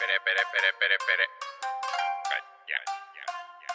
pere, pere, pere, pere, pere. Ah, Ya, ya, ya, ya.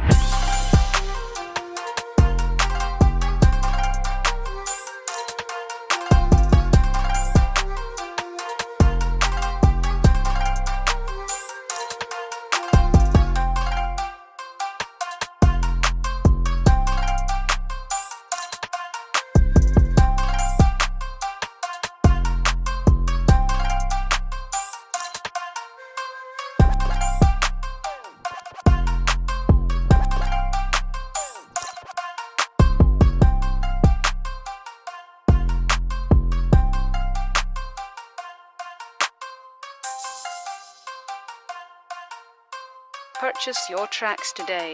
Purchase your tracks today.